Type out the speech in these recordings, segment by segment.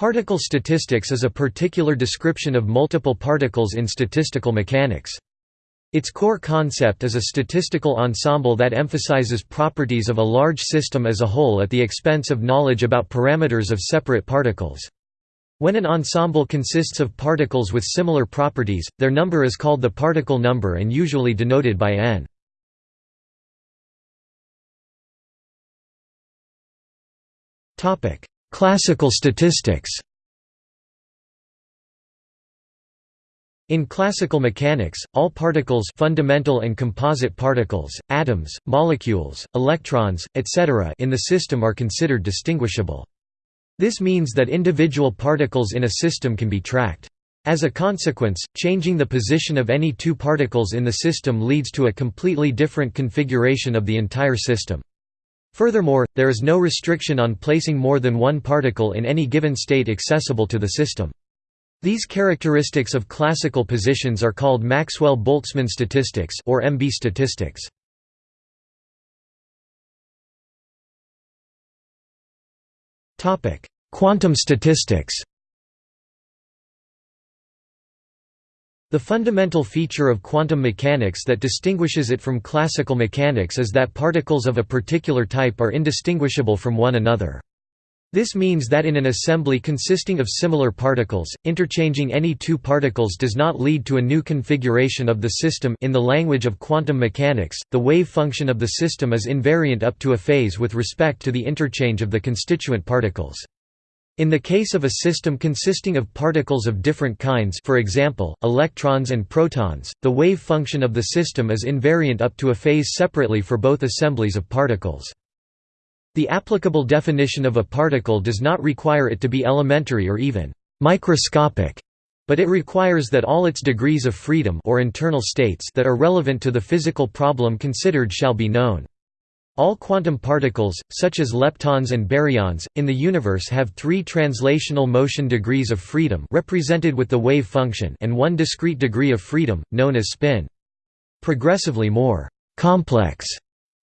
Particle statistics is a particular description of multiple particles in statistical mechanics. Its core concept is a statistical ensemble that emphasizes properties of a large system as a whole at the expense of knowledge about parameters of separate particles. When an ensemble consists of particles with similar properties, their number is called the particle number and usually denoted by n. Classical statistics In classical mechanics, all particles fundamental and composite particles, atoms, molecules, electrons, etc. in the system are considered distinguishable. This means that individual particles in a system can be tracked. As a consequence, changing the position of any two particles in the system leads to a completely different configuration of the entire system. Furthermore, there is no restriction on placing more than one particle in any given state accessible to the system. These characteristics of classical positions are called Maxwell-Boltzmann statistics or MB statistics. Topic: Quantum statistics. The fundamental feature of quantum mechanics that distinguishes it from classical mechanics is that particles of a particular type are indistinguishable from one another. This means that in an assembly consisting of similar particles, interchanging any two particles does not lead to a new configuration of the system in the language of quantum mechanics, the wave function of the system is invariant up to a phase with respect to the interchange of the constituent particles. In the case of a system consisting of particles of different kinds for example, electrons and protons, the wave function of the system is invariant up to a phase separately for both assemblies of particles. The applicable definition of a particle does not require it to be elementary or even microscopic, but it requires that all its degrees of freedom or internal states that are relevant to the physical problem considered shall be known. All quantum particles, such as leptons and baryons, in the universe have three translational motion degrees of freedom represented with the wave function and one discrete degree of freedom, known as spin. Progressively more «complex»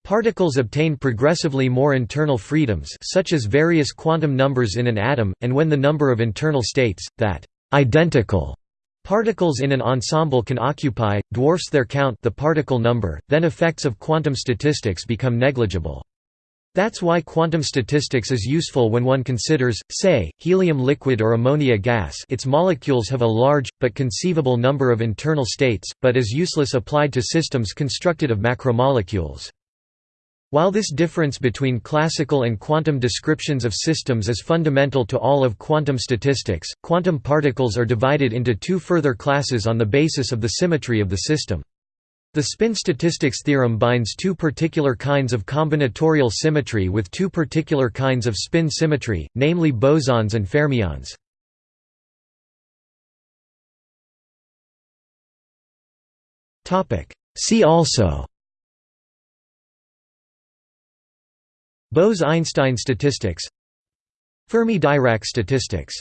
Particles obtain progressively more internal freedoms such as various quantum numbers in an atom, and when the number of internal states, that «identical» Particles in an ensemble can occupy, dwarfs their count the particle number, then effects of quantum statistics become negligible. That's why quantum statistics is useful when one considers, say, helium liquid or ammonia gas its molecules have a large, but conceivable number of internal states, but is useless applied to systems constructed of macromolecules. While this difference between classical and quantum descriptions of systems is fundamental to all of quantum statistics, quantum particles are divided into two further classes on the basis of the symmetry of the system. The spin statistics theorem binds two particular kinds of combinatorial symmetry with two particular kinds of spin symmetry, namely bosons and fermions. See also Bose–Einstein statistics Fermi–Dirac statistics